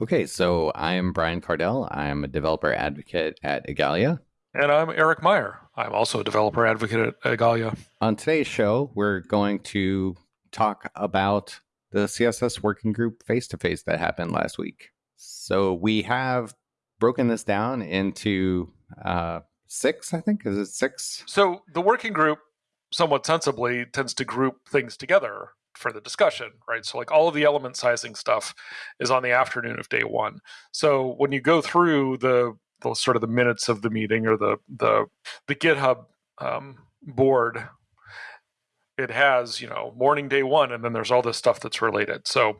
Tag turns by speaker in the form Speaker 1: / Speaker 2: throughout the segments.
Speaker 1: Okay, so I am Brian Kardell. I'm a developer advocate at Igalia.
Speaker 2: And I'm Eric Meyer. I'm also a developer advocate at Igalia.
Speaker 1: On today's show, we're going to talk about the CSS working group face to face that happened last week. So we have broken this down into uh, six, I think. Is it six?
Speaker 2: So the working group, somewhat sensibly, tends to group things together for the discussion, right? So like all of the element sizing stuff is on the afternoon of day one. So when you go through the, the sort of the minutes of the meeting or the the the GitHub um, board, it has you know morning day one, and then there's all this stuff that's related. So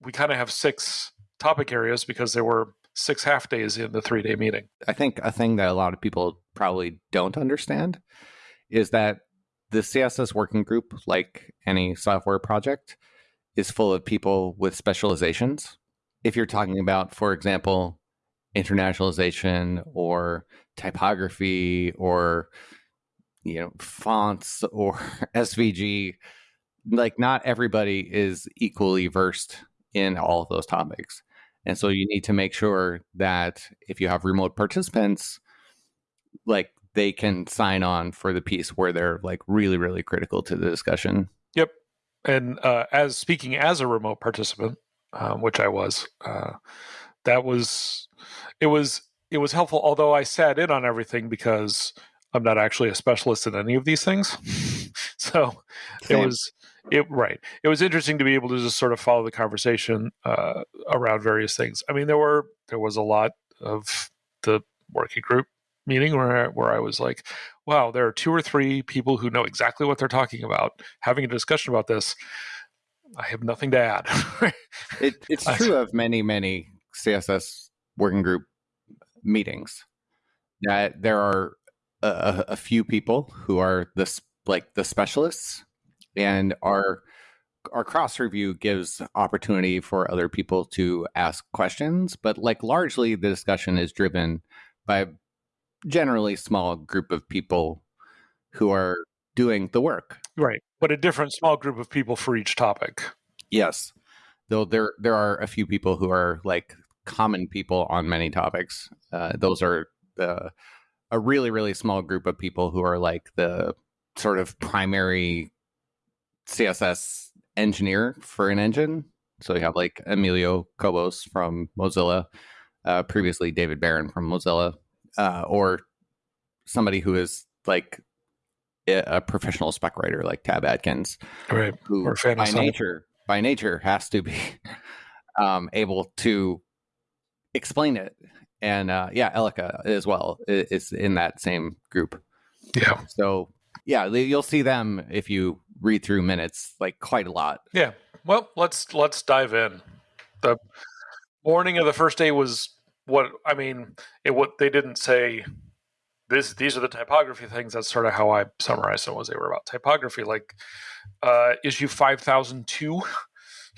Speaker 2: we kind of have six topic areas because there were six half days in the three day meeting.
Speaker 1: I think a thing that a lot of people probably don't understand is that the CSS working group, like any software project, is full of people with specializations. If you're talking about, for example, internationalization or typography or you know fonts or SVG, like not everybody is equally versed in all of those topics. And so you need to make sure that if you have remote participants, like they can sign on for the piece where they're like really, really critical to the discussion.
Speaker 2: Yep. And uh, as speaking as a remote participant, um, which I was, uh, that was it was it was helpful. Although I sat in on everything because I'm not actually a specialist in any of these things, so Same. it was it right. It was interesting to be able to just sort of follow the conversation uh, around various things. I mean, there were there was a lot of the working group meeting where where I was like, wow, there are two or three people who know exactly what they're talking about having a discussion about this. I have nothing to add.
Speaker 1: it, it's true of many many CSS working group meetings that there are a, a few people who are this like the specialists, and our our cross review gives opportunity for other people to ask questions, but like largely the discussion is driven by generally small group of people who are doing the work.
Speaker 2: Right. But a different small group of people for each topic.
Speaker 1: Yes. Though there there are a few people who are like common people on many topics. Uh, those are the a really really small group of people who are like the sort of primary CSS engineer for an engine. So you have like Emilio Cobos from Mozilla, uh, previously David Baron from Mozilla, uh, or somebody who is like a professional spec writer like Tab Atkins,
Speaker 2: right?
Speaker 1: Who by nature, by nature, has to be um, able to explain it. And uh, yeah, Elika as well is in that same group.
Speaker 2: Yeah.
Speaker 1: So yeah, you'll see them if you read through minutes, like quite a lot.
Speaker 2: Yeah. Well, let's let's dive in. The morning of the first day was what I mean, it what they didn't say this these are the typography things. That's sort of how I summarized them was they were about typography, like uh, issue five thousand two,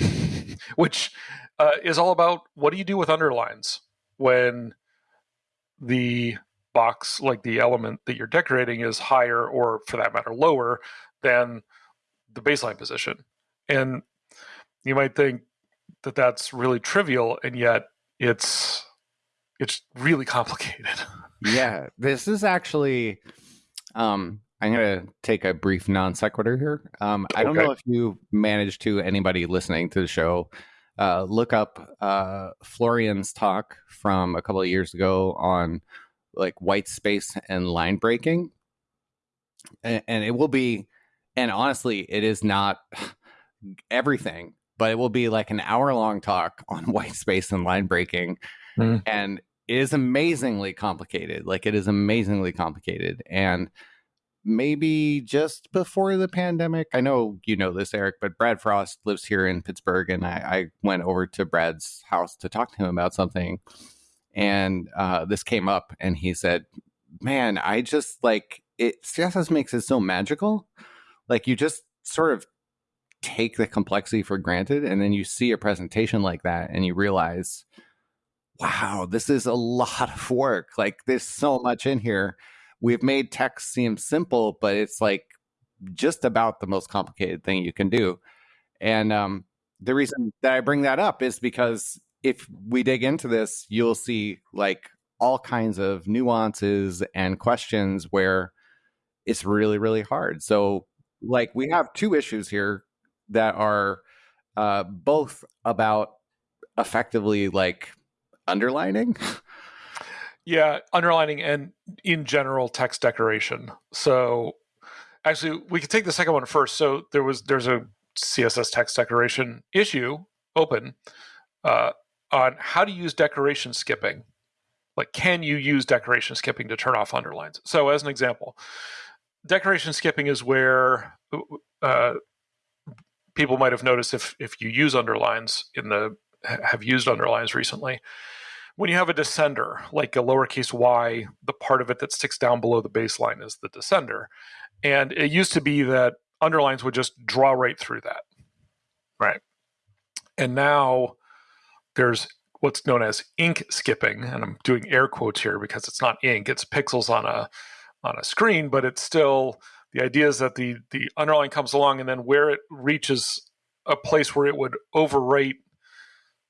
Speaker 2: which uh, is all about what do you do with underlines when the box, like the element that you're decorating, is higher or for that matter lower than the baseline position, and you might think that that's really trivial, and yet it's it's really complicated.
Speaker 1: yeah, this is actually. Um, I'm going to take a brief non sequitur here. Um, I don't know if you managed to anybody listening to the show uh, look up uh, Florian's talk from a couple of years ago on like white space and line breaking, and, and it will be. And honestly, it is not everything, but it will be like an hour long talk on white space and line breaking. Mm. And it is amazingly complicated. Like it is amazingly complicated. And maybe just before the pandemic, I know you know this, Eric, but Brad Frost lives here in Pittsburgh, and I, I went over to Brad's house to talk to him about something. And uh, this came up, and he said, Man, I just like it. CSS makes it so magical. Like you just sort of take the complexity for granted, and then you see a presentation like that, and you realize wow, this is a lot of work. Like there's so much in here. We've made text seem simple, but it's like just about the most complicated thing you can do. And um, the reason that I bring that up is because if we dig into this, you'll see like all kinds of nuances and questions where it's really, really hard. So, like, we have two issues here that are uh, both about effectively like underlining.
Speaker 2: Yeah, underlining and in general text decoration. So actually we could take the second one first. So there was there's a CSS text decoration issue open uh, on how to use decoration skipping. Like, can you use decoration skipping to turn off underlines? So, as an example, decoration skipping is where uh, people might have noticed if if you use underlines in the have used underlines recently when you have a descender, like a lowercase y, the part of it that sticks down below the baseline is the descender. And it used to be that underlines would just draw right through that. Right. And now there's what's known as ink skipping, and I'm doing air quotes here because it's not ink, it's pixels on a on a screen, but it's still the idea is that the the underline comes along and then where it reaches a place where it would overwrite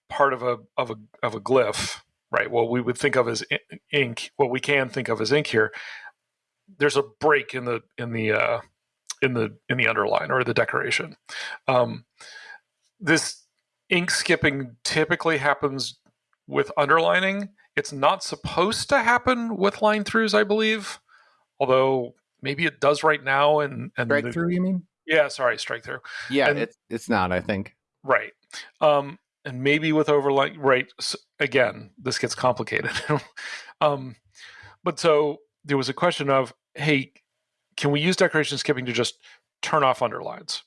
Speaker 2: part of a of a of a glyph right? What we would think of as ink, what we can think of as ink here, there's a break in the in the uh, in the in the underline or the decoration. Um, this ink skipping typically happens with underlining. It's not supposed to happen with line throughs, I believe. Although maybe it does right now. And, and
Speaker 1: strike the, through, you mean?
Speaker 2: Yeah, sorry, strike through.
Speaker 1: Yeah, and, it's it's not. I think
Speaker 2: right. Um, and maybe with overlay right again this gets complicated. Um, but so there was a question of hey can we use decoration skipping to just turn off underlines?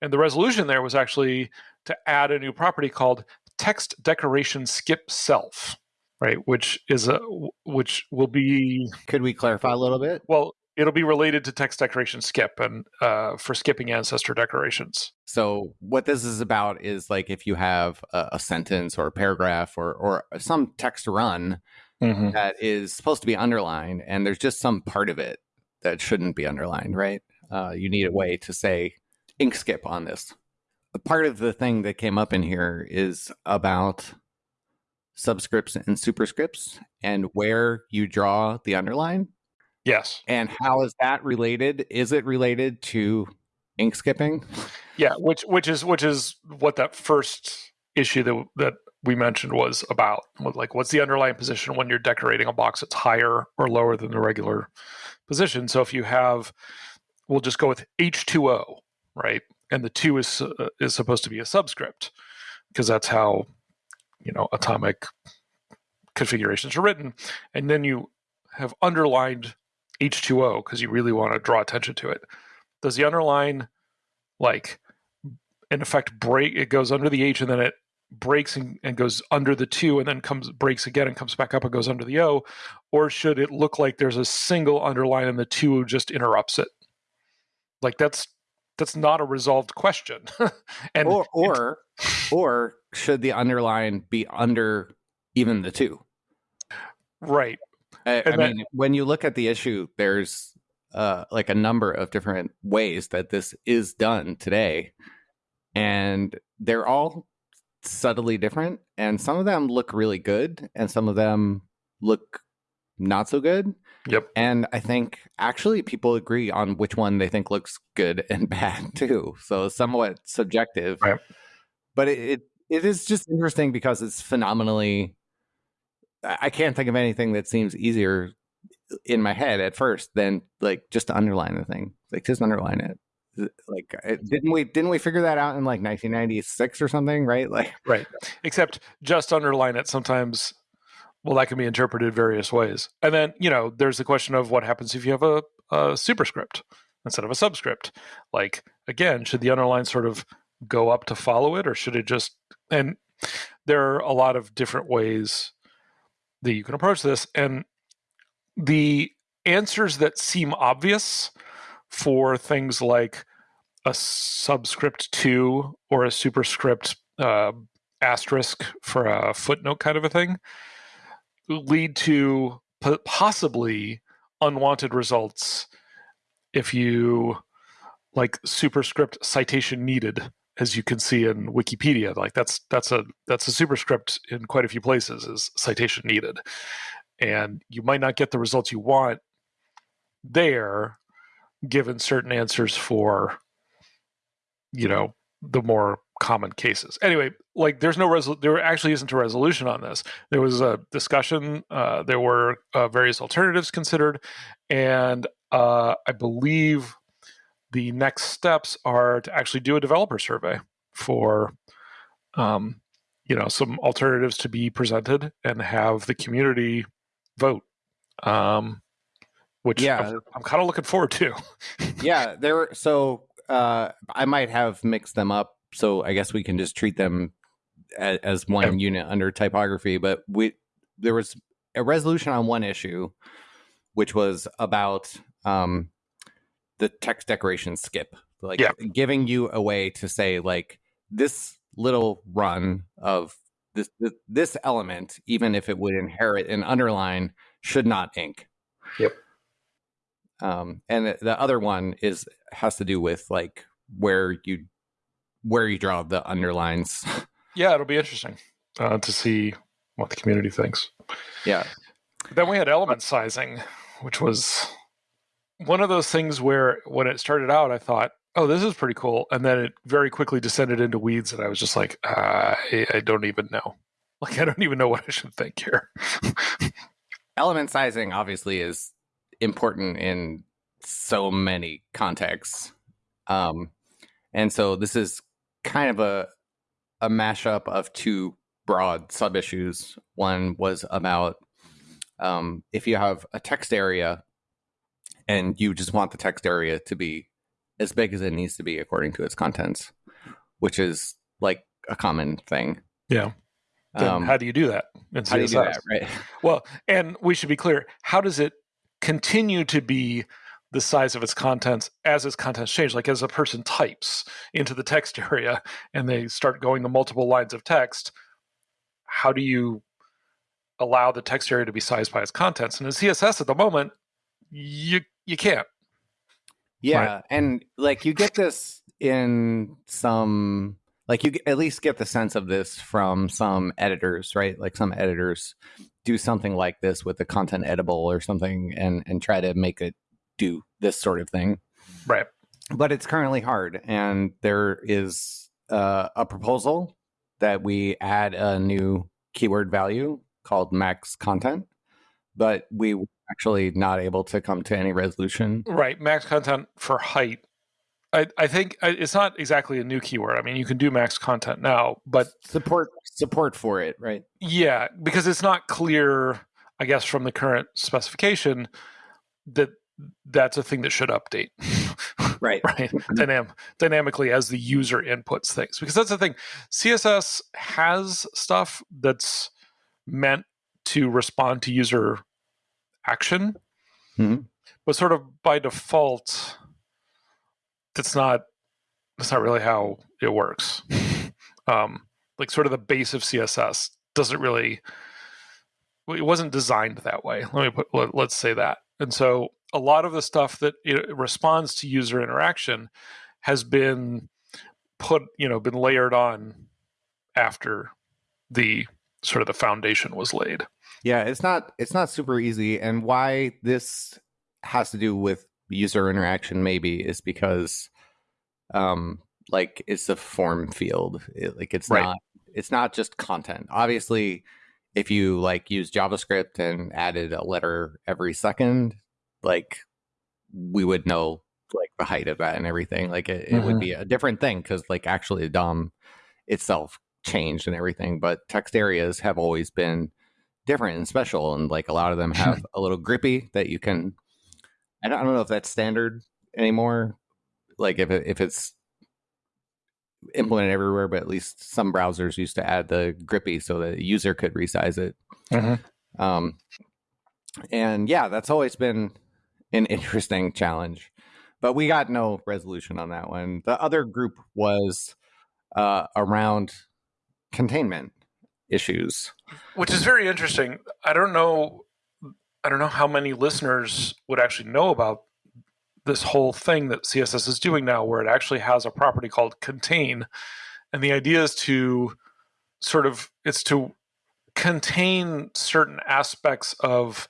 Speaker 2: And the resolution there was actually to add a new property called text decoration skip self right which is a which will be
Speaker 1: could we clarify a little bit?
Speaker 2: Well it'll be related to text decoration skip and uh, for skipping ancestor decorations.
Speaker 1: So what this is about is like if you have a, a sentence or a paragraph or or some text run mm-hmm. that is supposed to be underlined, and there's just some part of it that shouldn't be underlined, right? Uh, you need a way to say ink skip on this. A part of the thing that came up in here is about subscripts and superscripts and where you draw the underline
Speaker 2: Yes.
Speaker 1: And how is that related? Is it related to ink skipping?
Speaker 2: Yeah, which which is which is what that first issue that that we mentioned was about. Like, what's the underline position when you're decorating a box that's higher or lower than the regular position? So if you have, we'll just go with H2O, right? And the two is uh, is supposed to be a subscript because that's how you know atomic configurations are written. And then you have underlined H2O because you really want to draw attention to it. Does the underline like in effect break it goes under the H and then it breaks and, and goes under the two and then comes breaks again and comes back up and goes under the O? Or should it look like there's a single underline and the two just interrupts it? Like that's that's not a resolved question.
Speaker 1: and or or, or should the underline be under even the two?
Speaker 2: Right.
Speaker 1: I, I mean, when you look at the issue, there's uh, like a number of different ways that this is done today, and they're all subtly different. And some of them look really good, and some of them look not so good.
Speaker 2: Yep.
Speaker 1: And I think actually people agree on which one they think looks good and bad too. So somewhat subjective.
Speaker 2: Right.
Speaker 1: But it, it, it is just interesting because it's phenomenally I can't think of anything that seems easier in my head at first than like just to underline the thing. Like just underline it. Like didn't we didn't we figure that out in like 1996 or something, right? Like
Speaker 2: right. Except just underline it sometimes well that can be interpreted various ways. And then, you know, there's the question of what happens if you have a, a superscript instead of a subscript. Like again, should the underline sort of go up to follow it or should it just and there are a lot of different ways that you can approach this. And the answers that seem obvious for things like a subscript to or a superscript uh, asterisk for a footnote kind of a thing lead to possibly unwanted results if you like superscript citation needed as you can see in Wikipedia. Like that's that's a that's a superscript in quite a few places is citation needed, and you might not get the results you want there, given certain answers for you know the more common cases. Anyway, like there's no resol- there actually isn't a resolution on this. There was a discussion. Uh, there were uh, various alternatives considered, and uh, I believe the next steps are to actually do a developer survey for, um, you know, some alternatives to be presented and have the community vote. Um, which yeah, I'm, I'm kind of looking forward to.
Speaker 1: yeah, there. So uh, I might have mixed them up. So I guess we can just treat them as, as one unit under typography. But we there was a resolution on one issue, which was about um, the text decoration skip, like yeah. giving you a way to say like this little run of this, this this element, even if it would inherit an underline, should not ink.
Speaker 2: Yep.
Speaker 1: Um, and the, the other one is has to do with like where you where you draw the underlines.
Speaker 2: Yeah, it'll be interesting uh, to see what the community thinks.
Speaker 1: Yeah.
Speaker 2: Then we had element sizing, which was one of those things where when it started out, I thought, oh, this is pretty cool. And then it very quickly descended into weeds. And I was just like, uh, I, I don't even know. Like, I don't even know what I should think here.
Speaker 1: Element sizing obviously is important in so many contexts. Um, and so this is kind of a, a mashup of two broad sub issues. One was about um, if you have a text area and you just want the text area to be as big as it needs to be according to its contents, which is like a common thing.
Speaker 2: Yeah. Um, how do you do that?
Speaker 1: how do you do that? Right.
Speaker 2: Well, and we should be clear. How does it continue to be the size of its contents as its contents change? Like as a person types into the text area and they start going to multiple lines of text, how do you allow the text area to be sized by its contents? And in CSS at the moment, you you can't.
Speaker 1: Yeah, right? and like you get this in some like you at least get the sense of this from some editors, right? Like some editors do something like this with the content editable or something and and try to make it do this sort of thing.
Speaker 2: Right.
Speaker 1: But it's currently hard and there is uh, a proposal that we add a new keyword value called max content, but we actually not able to come to any resolution.
Speaker 2: Right. Max content for height. I, I think it's not exactly a new keyword. I mean, you can do max content now, but
Speaker 1: support support for it, right?
Speaker 2: Yeah, because it's not clear, I guess, from the current specification that that's a thing that should update.
Speaker 1: right.
Speaker 2: right. Dynam- dynamically as the user inputs things. Because that's the thing. CSS has stuff that's meant to respond to user action. Mm-hmm. But sort of by default, that's not that's not really how it works. um, like sort of the base of CSS doesn't really it wasn't designed that way. Let me put let, us say that. And so a lot of the stuff that it responds to user interaction has been put, you know, been layered on after the sort of the foundation was laid.
Speaker 1: Yeah, it's not it's not super easy and why this has to do with user interaction maybe is because um like it's a form field. It, like it's right. not it's not just content. Obviously, if you like use JavaScript and added a letter every second, like we would know like the height of that and everything. Like it, mm-hmm. it would be a different thing because like actually the DOM itself changed and everything. But text areas have always been different and special, and like a lot of them have a little grippy that you can. I don't, I don't know if that's standard anymore. Like if it, if it's implemented everywhere, but at least some browsers used to add the grippy so that the user could resize it. Mm-hmm. Um, and yeah, that's always been an interesting challenge, but we got no resolution on that one. The other group was uh, around containment issues,
Speaker 2: which is very interesting. I don't know. I don't know how many listeners would actually know about this whole thing that CSS is doing now, where it actually has a property called contain, and the idea is to sort of it's to contain certain aspects of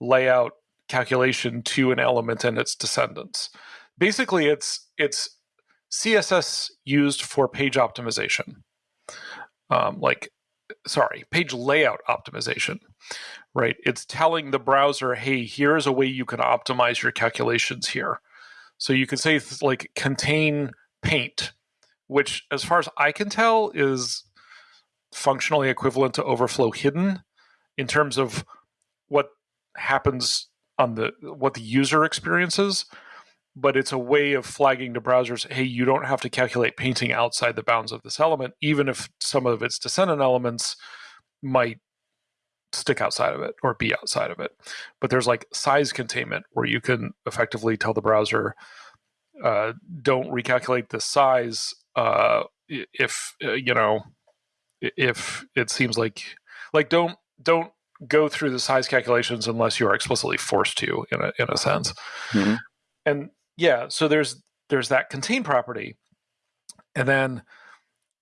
Speaker 2: layout calculation to an element and its descendants. Basically, it's it's CSS used for page optimization, um, like sorry, page layout optimization, right? It's telling the browser, hey, here's a way you can optimize your calculations here. So you can say like contain paint, which, as far as I can tell, is functionally equivalent to overflow hidden in terms of what happens on the what the user experiences but it's a way of flagging to browsers hey you don't have to calculate painting outside the bounds of this element even if some of its descendant elements might stick outside of it or be outside of it but there's like size containment where you can effectively tell the browser uh, don't recalculate the size uh, if uh, you know if it seems like like don't don't go through the size calculations unless you are explicitly forced to in a in a sense. Mm-hmm. And yeah, so there's there's that contain property. And then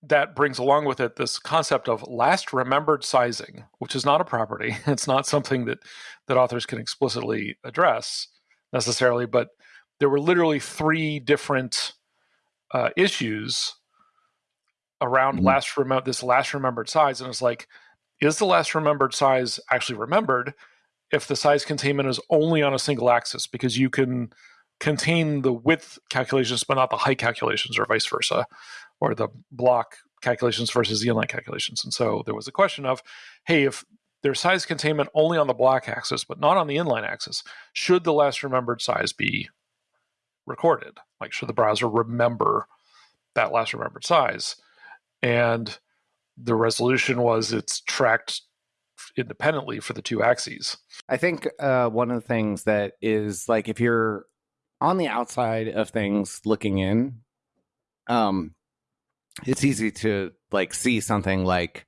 Speaker 2: that brings along with it this concept of last remembered sizing, which is not a property. It's not something that that authors can explicitly address necessarily, but there were literally three different uh, issues around mm-hmm. last remember this last remembered size, and it's like, is the last remembered size actually remembered if the size containment is only on a single axis? Because you can contain the width calculations, but not the height calculations, or vice versa, or the block calculations versus the inline calculations. And so there was a question of, hey, if there's size containment only on the block axis, but not on the inline axis, should the last remembered size be recorded? Like, should the browser remember that last remembered size? and the resolution was it's tracked independently for the two axes.
Speaker 1: I think uh, one of the things that is like if you're on the outside of things looking in, um, it's easy to like see something like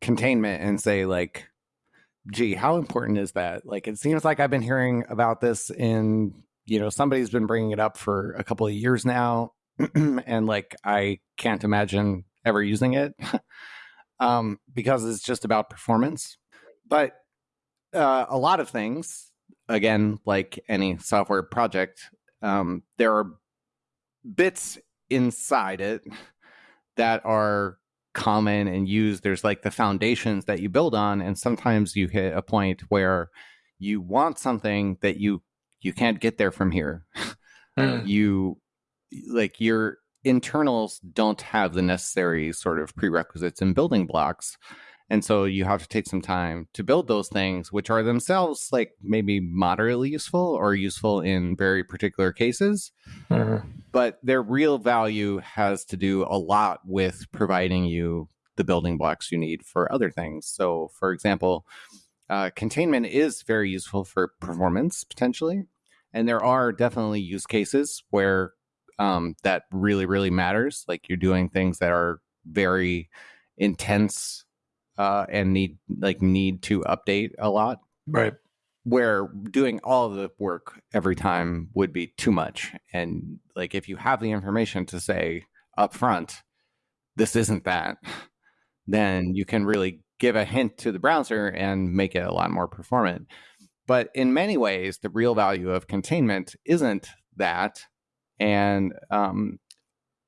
Speaker 1: containment and say like, gee, how important is that? Like it seems like I've been hearing about this in you know somebody's been bringing it up for a couple of years now, and like I can't imagine ever using it um, because it's just about performance. But uh, a lot of things, again, like any software project, um, there are bits inside it that are common and used. There's like the foundations that you build on, and sometimes you hit a point where you want something that you you can't get there from here. Mm. You like you're internals don't have the necessary sort of prerequisites and building blocks. And so you have to take some time to build those things, which are themselves like maybe moderately useful or useful in very particular cases. Mm-hmm. But their real value has to do a lot with providing you the building blocks you need for other things. So, for example, uh, containment is very useful for performance potentially. And there are definitely use cases where um, that really really matters like you're doing things that are very intense uh, and need like need to update a lot.
Speaker 2: Right.
Speaker 1: Where doing all the work every time would be too much. And like if you have the information to say up front this isn't that then you can really give a hint to the browser and make it a lot more performant. But in many ways the real value of containment isn't that. And um,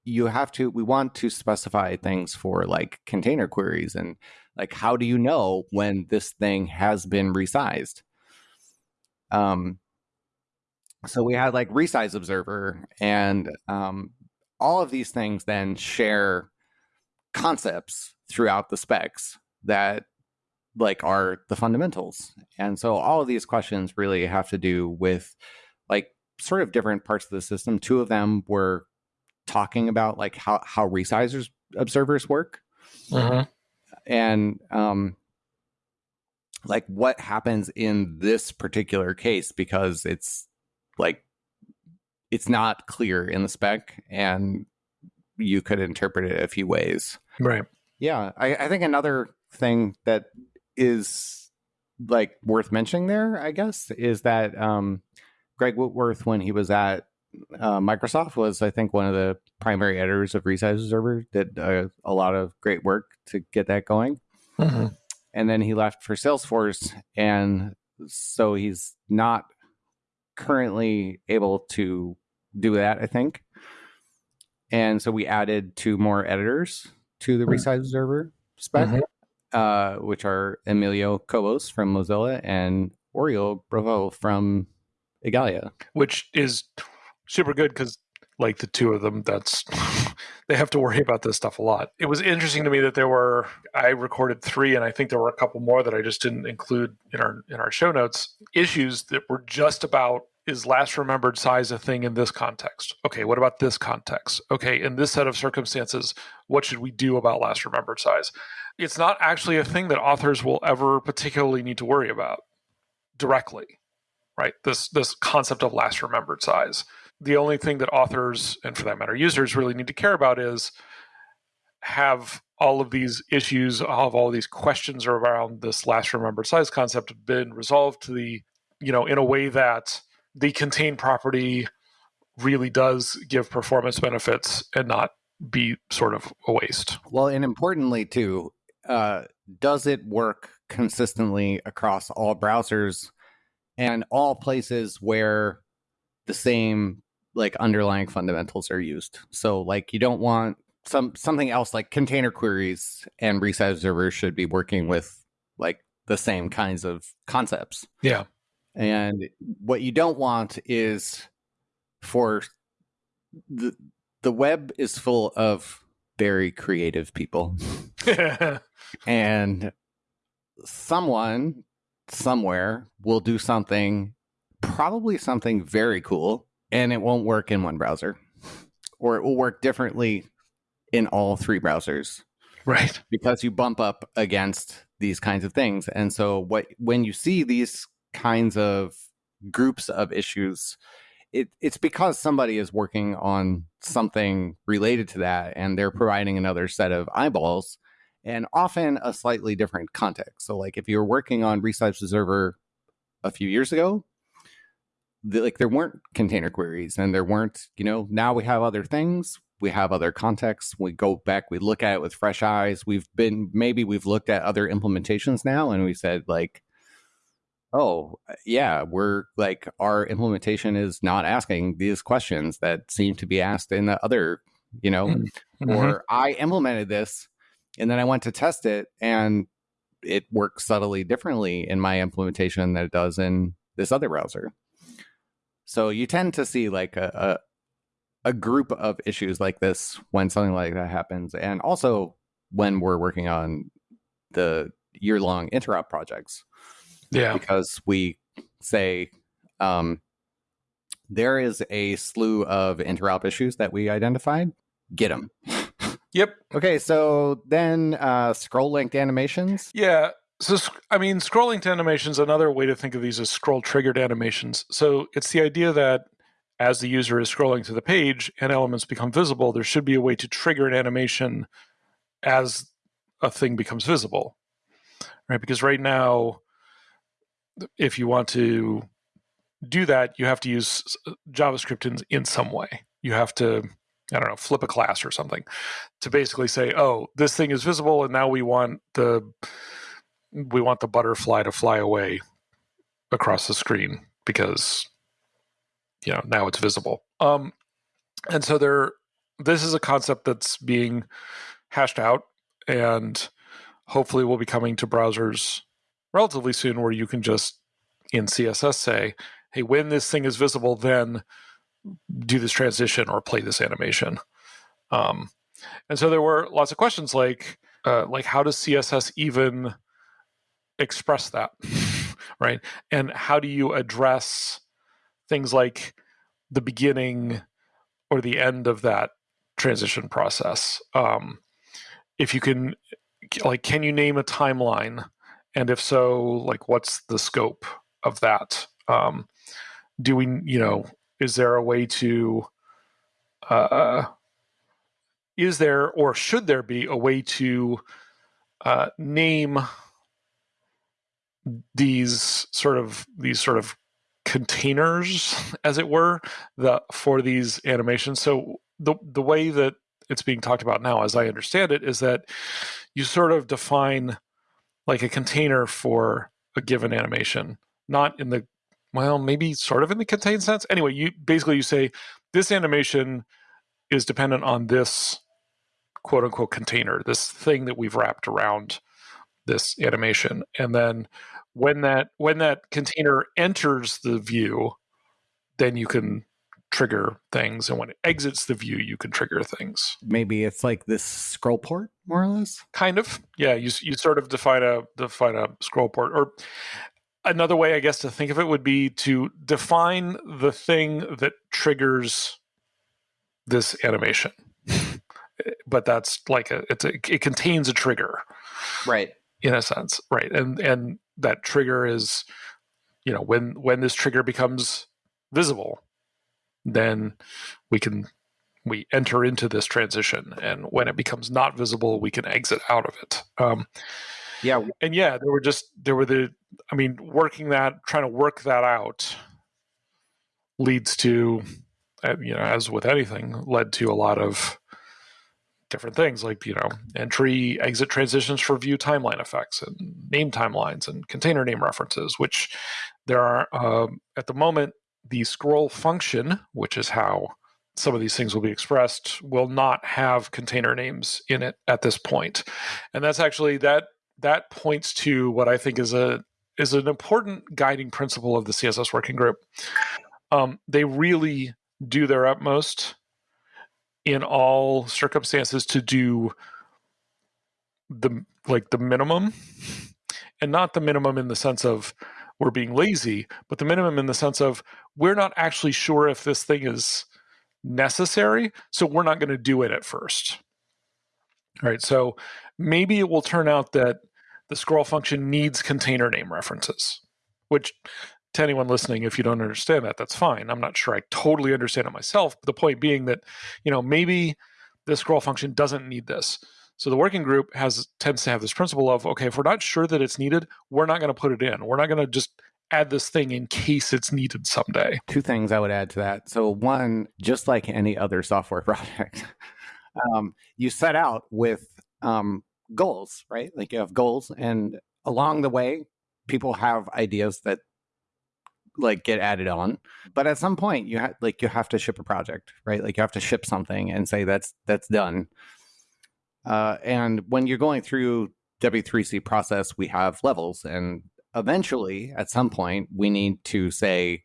Speaker 1: you have to we want to specify things for like container queries and like how do you know when this thing has been resized um so we had like resize observer and um all of these things then share concepts throughout the specs that like are the fundamentals and so all of these questions really have to do with like sort of different parts of the system. Two of them were talking about like how how resizers observers work, uh-huh. And um, like what happens in this particular case because it's like it's not clear in the spec and you could interpret it a few ways.
Speaker 2: Right.
Speaker 1: Yeah, I, I think another thing that is like worth mentioning there, I guess, is that um, Greg Whitworth, when he was at uh, Microsoft was, I think, one of the primary editors of Resize Observer. Did uh, a lot of great work to get that going, mm-hmm. and then he left for Salesforce, and so he's not currently able to do that. I think, and so we added two more editors to the mm-hmm. Resize Observer spec, mm-hmm. uh, which are Emilio Cobos from Mozilla and Oriol Brufau from Igalia,
Speaker 2: which is super good because like the two of them that's they have to worry about this stuff a lot. It was interesting to me that there were i recorded three and i think there were a couple more that i just didn't include in our in our show notes. Issues that were just about is last remembered size a thing in this context. Okay what about this context? Okay in this set of circumstances what should we do about last remembered size? It's not actually a thing that authors will ever particularly need to worry about directly right? This this concept of last remembered size the only thing that authors and for that matter users really need to care about is have all of these issues have all of these questions around this last remembered size concept been resolved to the you know in a way that the contained property really does give performance benefits and not be sort of a waste.
Speaker 1: Well and importantly too uh, does it work consistently across all browsers and all places where the same like underlying fundamentals are used. So like you don't want some something else like container queries and resize servers should be working with like the same kinds of concepts.
Speaker 2: Yeah.
Speaker 1: And what you don't want is for the the web is full of very creative people. and someone somewhere will do something probably something very cool and it won't work in one browser, or it will work differently in all three browsers.
Speaker 2: Right.
Speaker 1: Because you bump up against these kinds of things. And so what when you see these kinds of groups of issues, it, it's because somebody is working on something related to that and they're providing another set of eyeballs and often a slightly different context. So like if you were working on Resize Observer a few years ago, the, like there weren't container queries and there weren't you know now we have other things we have other contexts we go back we look at it with fresh eyes we've been maybe we've looked at other implementations now and we said like oh yeah we're like our implementation is not asking these questions that seem to be asked in the other you know mm-hmm. or i implemented this and then i went to test it and it works subtly differently in my implementation than it does in this other browser so you tend to see like a, a, a group of issues like this when something like that happens, and also when we're working on the year long interop projects.
Speaker 2: Yeah,
Speaker 1: because we say um, there is a slew of interop issues that we identified. Get them.
Speaker 2: Yep.
Speaker 1: Okay, so then uh, scroll linked animations.
Speaker 2: Yeah, so, I mean, scrolling linked animations, another way to think of these is scroll triggered animations. So, it's the idea that as the user is scrolling to the page and elements become visible, there should be a way to trigger an animation as a thing becomes visible. Right? Because right now, if you want to do that, you have to use JavaScript in, in some way. You have to, I don't know, flip a class or something to basically say, oh, this thing is visible, and now we want the we want the butterfly to fly away across the screen because you know now it's visible. Um and so there this is a concept that's being hashed out and hopefully will be coming to browsers relatively soon where you can just in css say hey when this thing is visible then do this transition or play this animation. Um, and so there were lots of questions like uh, like how does css even express that right? And how do you address things like the beginning or the end of that transition process? Um, if you can like can you name a timeline? And if so like what's the scope of that? Um, do we you know is there a way to uh, is there or should there be a way to uh, name these sort of these sort of containers, as it were, the for these animations. So the the way that it's being talked about now, as I understand it, is that you sort of define like a container for a given animation, not in the well, maybe sort of in the contain sense. Anyway, you basically you say this animation is dependent on this quote unquote container, this thing that we've wrapped around this animation. And then when that when that container enters the view, then you can trigger things. And when it exits the view you can trigger things.
Speaker 1: Maybe it's like this scroll port more or less?
Speaker 2: Kind of. Yeah you, you sort of define a define a scroll port. Or another way i guess to think of it would be to define the thing that triggers this animation. But that's like a it's a it contains a trigger.
Speaker 1: Right
Speaker 2: in a sense right and and that trigger is you know when when this trigger becomes visible then we can we enter into this transition and when it becomes not visible we can exit out of it um,
Speaker 1: yeah
Speaker 2: and yeah there were just there were the i mean working that trying to work that out leads to uh, you know as with anything led to a lot of different things like you know entry exit transitions for view timeline effects and name timelines and container name references which there are um, at the moment the scroll function which is how some of these things will be expressed will not have container names in it at this point. And that's actually that that points to what i think is a is an important guiding principle of the css working group. Um, they really do their utmost in all circumstances to do the like the minimum. And not the minimum in the sense of we're being lazy but the minimum in the sense of we're not actually sure if this thing is necessary so we're not going to do it at first. All right so maybe it will turn out that the scroll function needs container name references which to anyone listening, if you don't understand that, that's fine. I'm not sure I totally understand it myself. But the point being that, you know, maybe the scroll function doesn't need this. So the working group has tends to have this principle of, okay, if we're not sure that it's needed, we're not going to put it in. We're not going to just add this thing in case it's needed someday.
Speaker 1: Two things I would add to that. So one, just like any other software project, um, you set out with um, goals, right? Like you have goals, and along the way, people have ideas that like get added on but at some point you have like you have to ship a project right? Like you have to ship something and say that's that's done. Uh, and when you're going through w3c process we have levels and eventually at some point we need to say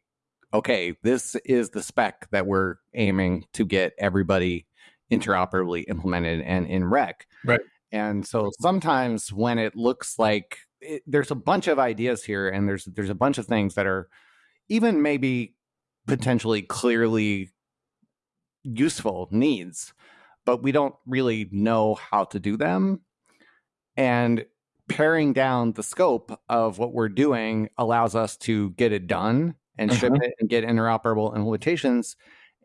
Speaker 1: okay this is the spec that we're aiming to get everybody interoperably implemented and in rec.
Speaker 2: Right.
Speaker 1: And so sometimes when it looks like it, there's a bunch of ideas here and there's there's a bunch of things that are even maybe potentially clearly useful needs, but we don't really know how to do them. And paring down the scope of what we're doing allows us to get it done and ship mm-hmm. it and get interoperable implementations.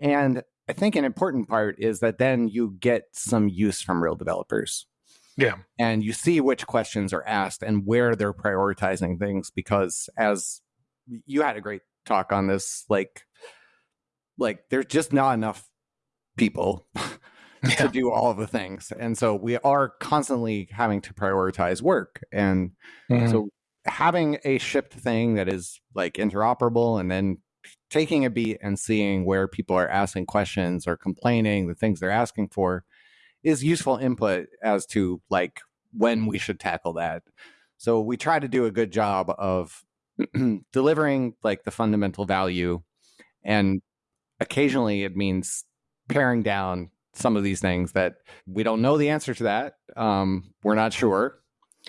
Speaker 1: And I think an important part is that then you get some use from real developers.
Speaker 2: Yeah.
Speaker 1: And you see which questions are asked and where they're prioritizing things because as you had a great talk on this like like there's just not enough people yeah. to do all of the things and so we are constantly having to prioritize work and mm-hmm. so having a shipped thing that is like interoperable and then taking a beat and seeing where people are asking questions or complaining the things they're asking for is useful input as to like when we should tackle that so we try to do a good job of delivering like the fundamental value and occasionally it means paring down some of these things that we don't know the answer to that um, we're not sure.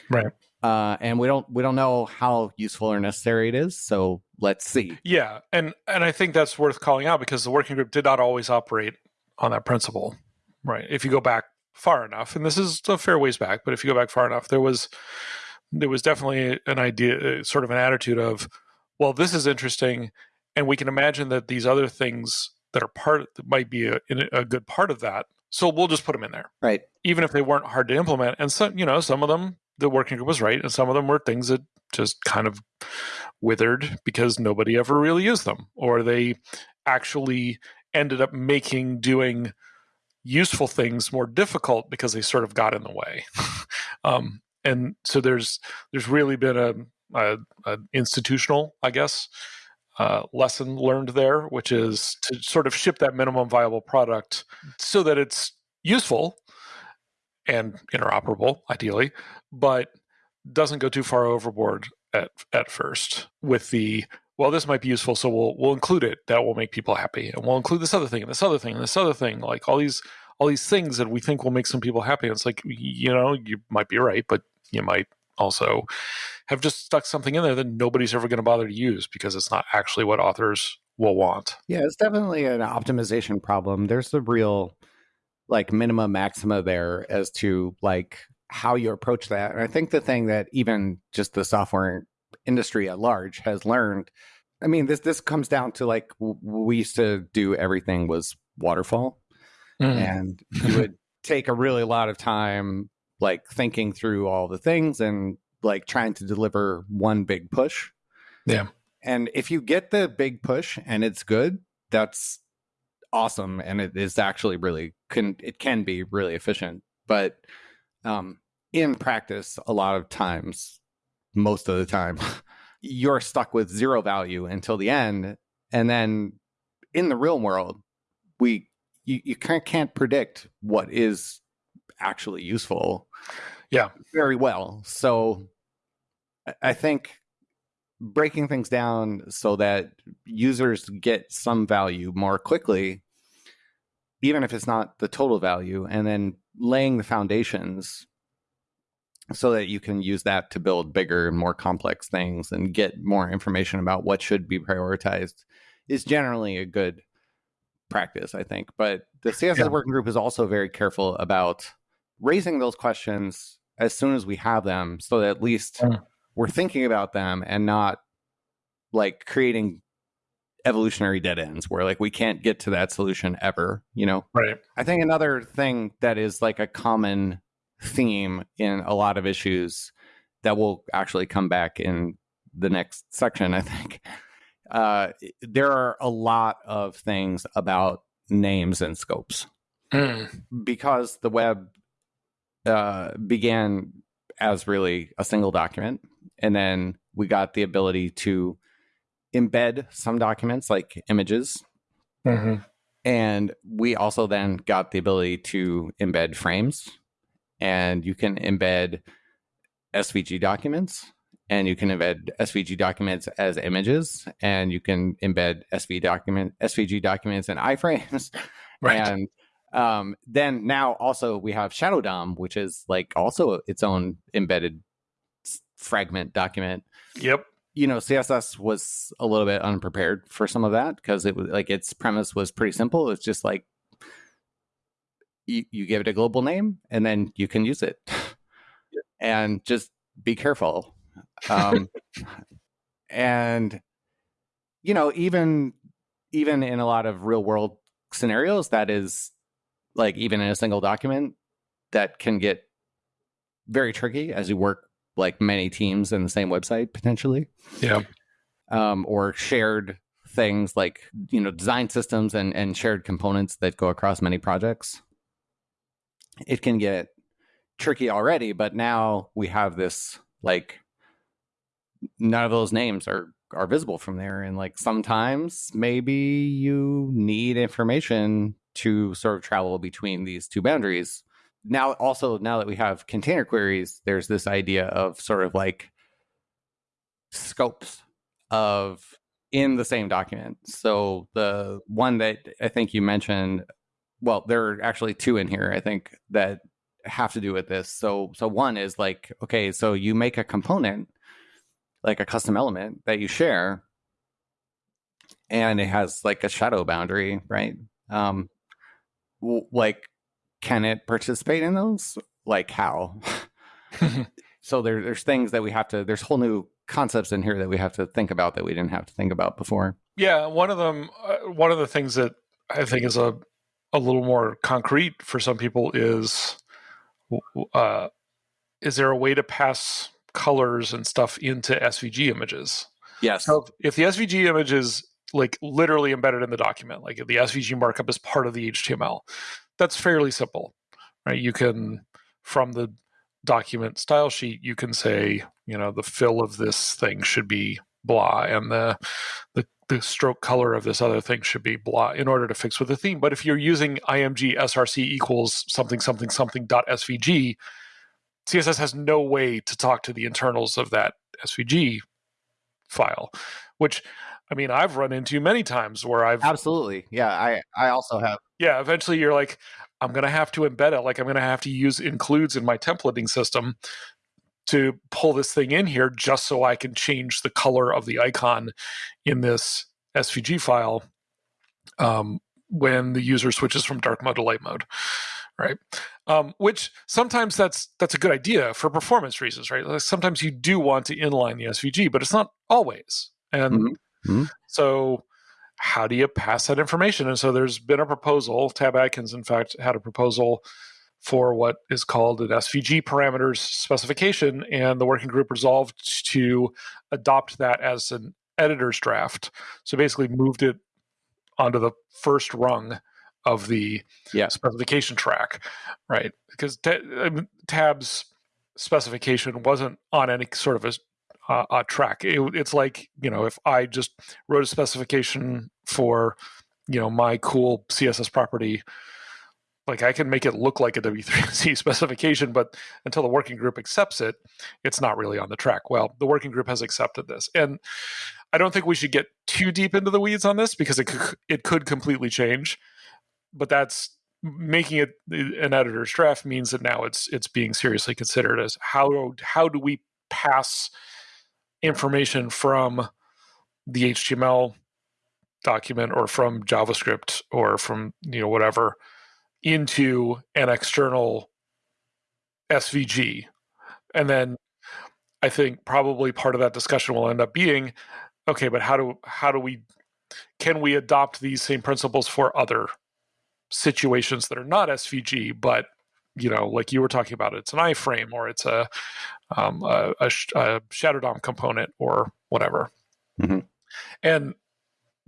Speaker 2: Right.
Speaker 1: Uh, and we don't we don't know how useful or necessary it is so let's see.
Speaker 2: Yeah and and i think that's worth calling out because the working group did not always operate on that principle right? If you go back far enough and this is a fair ways back but if you go back far enough there was there was definitely an idea, uh, sort of an attitude of, well, this is interesting, and we can imagine that these other things that are part that might be a, a good part of that. So we'll just put them in there,
Speaker 1: right?
Speaker 2: Even if they weren't hard to implement, and some, you know, some of them the working group was right, and some of them were things that just kind of withered because nobody ever really used them, or they actually ended up making doing useful things more difficult because they sort of got in the way. um, and so there's there's really been a, a, a institutional, I guess, uh, lesson learned there, which is to sort of ship that minimum viable product so that it's useful and interoperable, ideally, but doesn't go too far overboard at at first with the well, this might be useful, so we'll we'll include it. That will make people happy, and we'll include this other thing, and this other thing, and this other thing, like all these all these things that we think will make some people happy. And it's like you know, you might be right, but you might also have just stuck something in there that nobody's ever going to bother to use because it's not actually what authors will want.
Speaker 1: Yeah, it's definitely an optimization problem. There's the real like minima maxima there as to like how you approach that. And I think the thing that even just the software industry at large has learned I mean this this comes down to like we used to do everything was waterfall mm. and you would take a really lot of time like thinking through all the things and like trying to deliver one big push.
Speaker 2: Yeah.
Speaker 1: And if you get the big push and it's good, that's awesome and it is actually really can it can be really efficient. But um in practice a lot of times most of the time you're stuck with zero value until the end and then in the real world we you, you can't, can't predict what is actually useful
Speaker 2: yeah.
Speaker 1: very well. So i think breaking things down so that users get some value more quickly even if it's not the total value and then laying the foundations so that you can use that to build bigger and more complex things and get more information about what should be prioritized is generally a good practice i think. But the css yeah. working group is also very careful about raising those questions as soon as we have them so that at least mm. we're thinking about them and not like creating evolutionary dead ends where like we can't get to that solution ever you know
Speaker 2: right
Speaker 1: i think another thing that is like a common theme in a lot of issues that will actually come back in the next section i think uh, there are a lot of things about names and scopes mm. because the web uh, began as really a single document. And then we got the ability to embed some documents like images. Mm-hmm. And we also then got the ability to embed frames. And you can embed SVG documents and you can embed SVG documents as images and you can embed SV document SVG documents in iframes. Right. And um, then now also we have Shadow DOM, which is like also its own embedded fragment document.
Speaker 2: Yep.
Speaker 1: You know, CSS was a little bit unprepared for some of that because it was like its premise was pretty simple. It's just like you, you give it a global name and then you can use it. and just be careful. Um, and you know, even even in a lot of real world scenarios, that is like even in a single document that can get very tricky as you work like many teams in the same website potentially.
Speaker 2: Yeah.
Speaker 1: Um, or shared things like you know design systems and and shared components that go across many projects. It can get tricky already, but now we have this like none of those names are are visible from there and like sometimes maybe you need information to sort of travel between these two boundaries. Now, also, now that we have container queries, there's this idea of sort of like scopes of in the same document. So the one that I think you mentioned, well, there are actually two in here, I think, that have to do with this. So so one is like, okay, so you make a component, like a custom element that you share, and it has like a shadow boundary, right? Um, like can it participate in those? Like how? So there, there's things that we have to there's whole new concepts in here that we have to think about that we didn't have to think about before.
Speaker 2: Yeah one of them uh, one of the things that i think is a a little more concrete for some people is uh, is there a way to pass colors and stuff into svg images?
Speaker 1: Yes.
Speaker 2: So if the SVG image is like literally embedded in the document, like the SVG markup is part of the HTML, that's fairly simple, right? You can from the document style sheet, you can say, you know, the fill of this thing should be blah, and the the the stroke color of this other thing should be blah in order to fix with the theme. But if you're using img src equals something something something dot svg, CSS has no way to talk to the internals of that SVG file, which I mean I've run into many times where I've
Speaker 1: absolutely yeah I I also have
Speaker 2: yeah eventually you're like I'm gonna have to embed it like I'm gonna have to use includes in my templating system to pull this thing in here just so I can change the color of the icon in this SVG file um, when the user switches from dark mode to light mode, right? Um, which sometimes that's that's a good idea for performance reasons, right? Like sometimes you do want to inline the SVG, but it's not always. And mm-hmm. Mm-hmm. so, how do you pass that information? And so, there's been a proposal. Tab Atkins, in fact, had a proposal for what is called an SVG parameters specification, and the working group resolved to adopt that as an editor's draft. So basically, moved it onto the first rung of the yeah. specification track, right? Because Tab's specification wasn't on any sort of a, uh, a track. It, it's like you know, if I just wrote a specification for you know my cool CSS property like I can make it look like a W3C specification, but until the working group accepts it, it's not really on the track. Well, the working group has accepted this, and I don't think we should get too deep into the weeds on this because it could, it could completely change. But that's making it an editor's draft means that now it's it's being seriously considered as how how do we pass information from the HTML document or from JavaScript or from you know whatever into an external SVG. And then I think probably part of that discussion will end up being okay, but how do how do we can we adopt these same principles for other situations that are not SVG, but you know, like you were talking about, it's an iframe or it's a um, a, a, a, shadow DOM component or whatever. Mm-hmm. And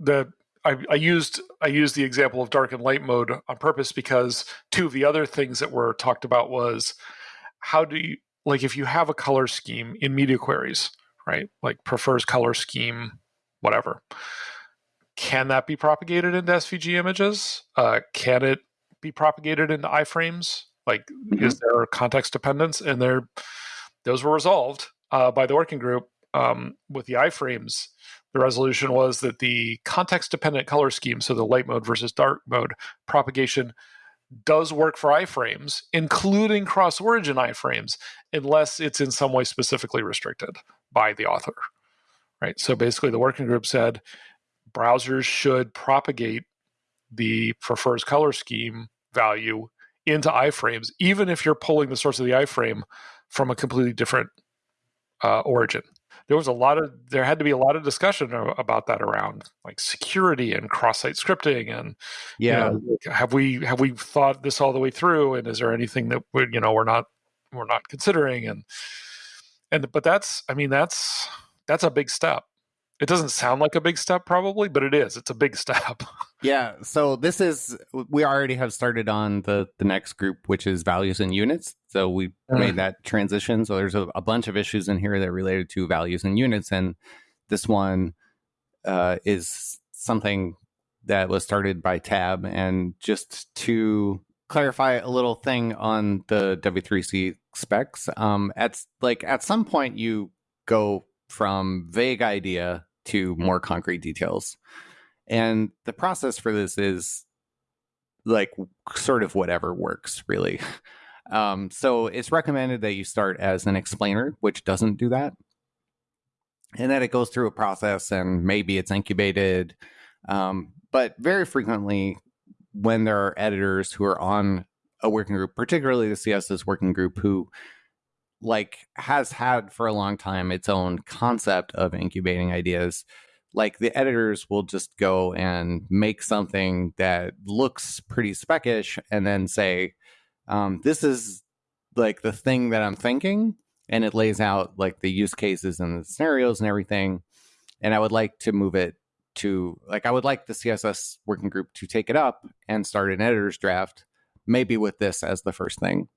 Speaker 2: the I, I, used I used the example of dark and light mode on purpose because two of the other things that were talked about was how do you like if you have a color scheme in media queries, right? Like prefers color scheme, whatever. Can that be propagated into SVG images? Uh, can it be propagated into iframes? Like, mm-hmm. is there context dependence? And there, those were resolved uh, by the working group um, with the iframes the resolution was that the context dependent color scheme, so the light mode versus dark mode propagation, does work for iframes, including cross origin iframes, unless it's in some way specifically restricted by the author. Right. So basically, the working group said browsers should propagate the prefers color scheme value into iframes, even if you're pulling the source of the iframe from a completely different uh, origin. There was a lot of there had to be a lot of discussion about that around like security and cross-site scripting and yeah. you know, have we have we thought this all the way through? And is there anything that we you know we're not we're not considering? And and but that's i mean that's that's a big step it doesn't sound like a big step, probably, but it is. It's a big step.
Speaker 1: yeah. So this is we already have started on the the next group, which is values and units. So we mm. made that transition. So there's a, a, bunch of issues in here that are related to values and units, and this one uh, is something that was started by Tab. And just to clarify a little thing on the W3C specs, um, at like at some point you go from vague idea to more concrete details. And the process for this is like sort of whatever works, really. Um, so it's recommended that you start as an explainer, which doesn't do that. And then it goes through a process and maybe it's incubated. Um, but very frequently, when there are editors who are on a working group, particularly the CSS working group, who like has had for a long time its own concept of incubating ideas like the editors will just go and make something that looks pretty speckish and then say um, this is like the thing that i'm thinking and it lays out like the use cases and the scenarios and everything and I would like to move it to like I would like the CSS working group to take it up and start an editor's draft, maybe with this as the first thing.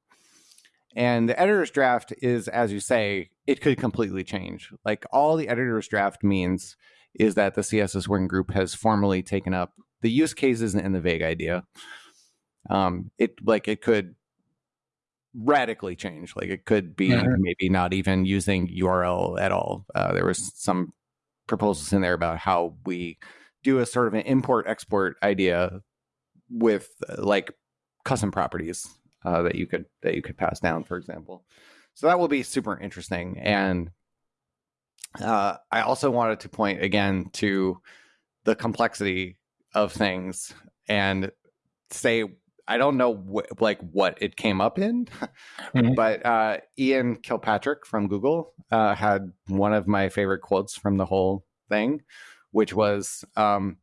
Speaker 1: And the editor's draft is, as you say, it could completely change. Like all the editor's draft means is that the CSS working group has formally taken up the use cases and the vague idea. Um, it like it could radically change. Like it could be maybe not even using URL at all. Uh, there was some proposals in there about how we do a sort of an import export idea with uh, like custom properties uh, that you could that you could pass down, for example. So that will be super interesting. And uh, I also wanted to point again to the complexity of things and say I don't know wh- like what it came up in, mm-hmm. but uh, Ian Kilpatrick from Google uh, had one of my favorite quotes from the whole thing, which was um,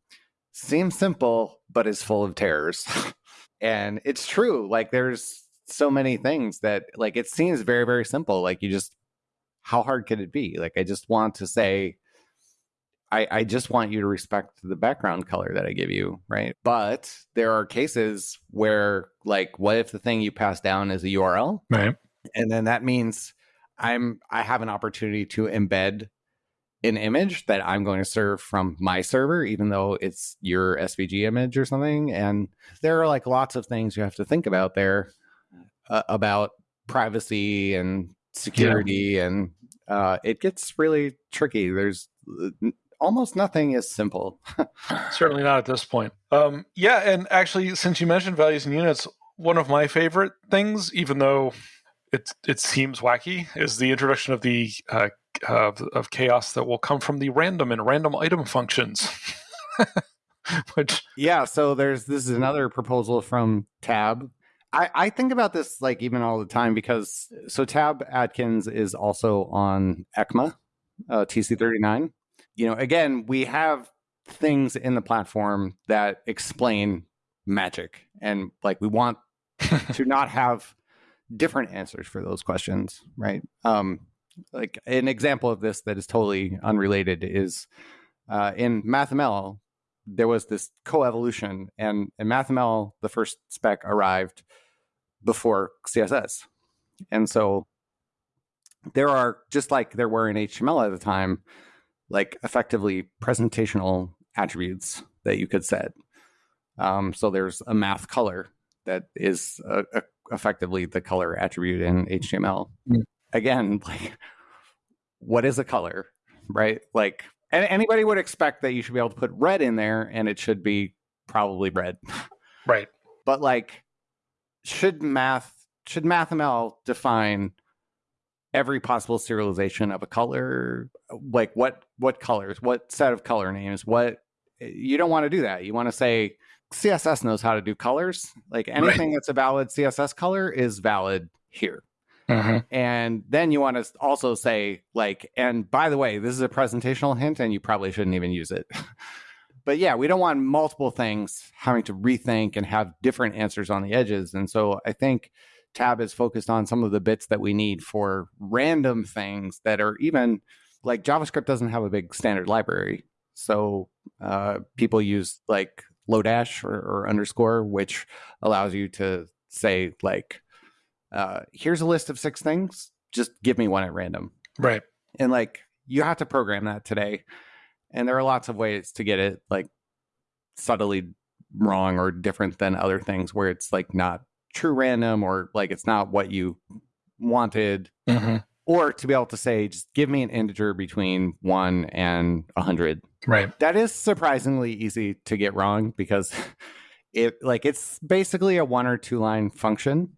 Speaker 1: "seems simple but is full of terrors," and it's true. Like there's so many things that like it seems very very simple. Like you just how hard could it be? Like I just want to say I, I just want you to respect the background color that I give you, right? But there are cases where, like, what if the thing you pass down is a URL,
Speaker 2: right?
Speaker 1: And then that means I'm I have an opportunity to embed an image that I'm going to serve from my server, even though it's your SVG image or something. And there are like lots of things you have to think about there uh, about privacy and security, yeah. and uh, it gets really tricky. There's almost nothing is simple.
Speaker 2: Certainly not at this point. Um, yeah, and actually, since you mentioned values and units, one of my favorite things, even though it it seems wacky, is the introduction of the uh, of, of chaos that will come from the random and random item functions.
Speaker 1: Which yeah, so there's this is another proposal from Tab. I, I think about this like even all the time because so Tab Atkins is also on ECMA, uh, TC39 you know, again, we have things in the platform that explain magic and like we want to not have different answers for those questions, right? Um, like an example of this that is totally unrelated is uh, in MathML, there was this coevolution, and in MathML, the first spec arrived before CSS. And so there are, just like there were in HTML at the time, like effectively presentational attributes that you could set. Um, so there's a math color that is a, uh, effectively the color attribute in HTML. Mm. Again, like what is a color, right? Like anybody would expect that you should be able to put red in there and it should be probably red.
Speaker 2: Right.
Speaker 1: But like should math should MathML define every possible serialization of a color like what what colors what set of color names what you don't want to do that you want to say css knows how to do colors like anything right. that's a valid css color is valid here uh-huh. and then you want to also say like and by the way this is a presentational hint and you probably shouldn't even use it but yeah we don't want multiple things having to rethink and have different answers on the edges and so i think tab is focused on some of the bits that we need for random things that are even like JavaScript doesn't have a big standard library. So uh, people use like Lodash or, or, underscore, which allows you to say like, uh, here's a list of six things. Just give me one at random.
Speaker 2: Right.
Speaker 1: And like you have to program that today. And there are lots of ways to get it like subtly wrong or different than other things where it's like not true random or like it's not what you wanted. Mm-hmm. Or to be able to say, just give me an integer between one and a hundred.
Speaker 2: Right.
Speaker 1: That is surprisingly easy to get wrong because it like it's basically a one or two line function,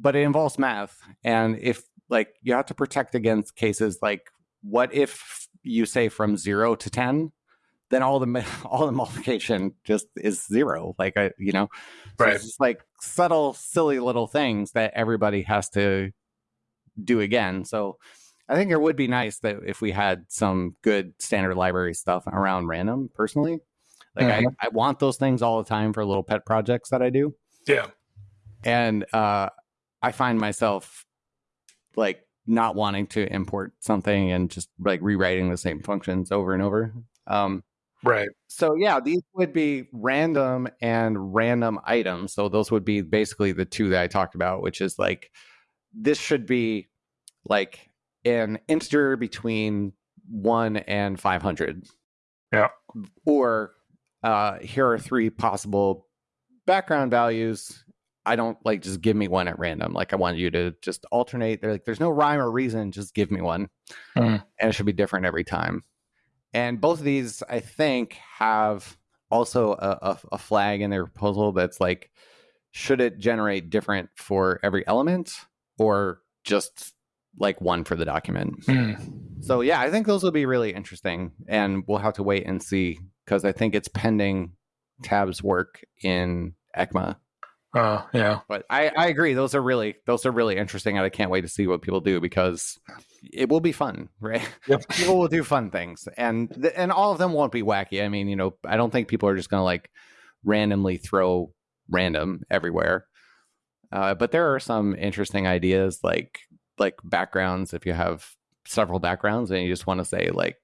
Speaker 1: but it involves math. And if like you have to protect against cases like what if you say from zero to ten then all the all the multiplication just is zero. Like I, you know,
Speaker 2: so right?
Speaker 1: It's just like subtle, silly little things that everybody has to do again. So I think it would be nice that if we had some good standard library stuff around random. Personally, like mm-hmm. I, I want those things all the time for little pet projects that I do.
Speaker 2: Yeah,
Speaker 1: and uh, I find myself like not wanting to import something and just like rewriting the same functions over and over. Um,
Speaker 2: right.
Speaker 1: So yeah, these would be random and random items. So those would be basically the two that I talked about, which is like this should be like an integer between one and five hundred.
Speaker 2: Yeah.
Speaker 1: Or uh, here are three possible background values I don't like just give me one at random. Like I want you to just alternate. They're like, there's no rhyme or reason. Just give me one, mm. and it should be different every time. And both of these, I think, have also a, a, a flag in their proposal that's like, should it generate different for every element or just like one for the document? Mm. So yeah, I think those will be really interesting, and we'll have to wait and see because I think it's pending Tab's work in ECMA
Speaker 2: uh, yeah.
Speaker 1: But I, I agree. Those are really those are really interesting, and I can't wait to see what people do because it will be fun, right? Yep. people will do fun things, and th- and all of them won't be wacky. I mean, you know, I don't think people are just going to like randomly throw random everywhere. Uh, but there are some interesting ideas, like like backgrounds. If you have several backgrounds and you just want to say like,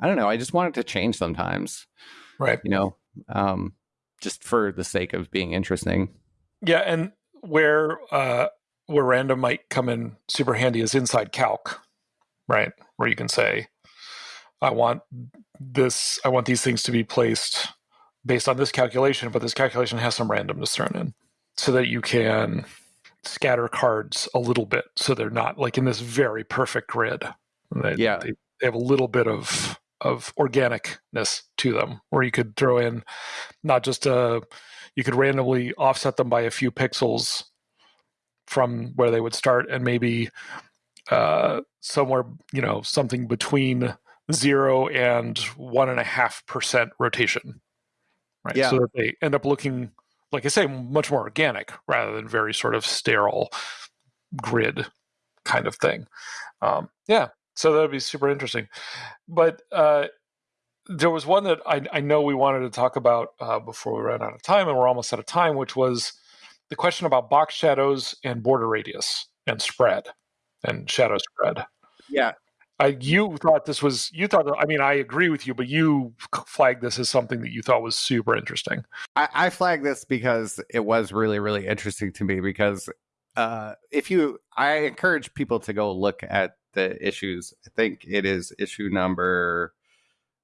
Speaker 1: I don't know, I just want it to change sometimes,
Speaker 2: right?
Speaker 1: You know, um, just for the sake of being interesting.
Speaker 2: Yeah, and where uh, where random might come in super handy is inside calc, right? Where you can say, I want this, I want these things to be placed based on this calculation, but this calculation has some randomness thrown in, so that you can scatter cards a little bit, so they're not like in this very perfect grid. They,
Speaker 1: yeah,
Speaker 2: they, they have a little bit of of organicness to them, where you could throw in not just a you could randomly offset them by a few pixels from where they would start and maybe uh, somewhere you know something between zero and one and a half percent rotation right
Speaker 1: yeah.
Speaker 2: so that they end up looking like i say much more organic rather than very sort of sterile grid kind of thing um, yeah so that would be super interesting but uh, there was one that I, I, know we wanted to talk about uh, before we ran out of time, and we're almost out of time, which was the question about box shadows and border radius and spread and shadow spread.
Speaker 1: Yeah.
Speaker 2: I, you thought this was you thought I mean I agree with you, but you flagged this as something that you thought was super interesting.
Speaker 1: I, I flagged this because it was really really interesting to me because uh, if you I encourage people to go look at the issues. I think it is issue number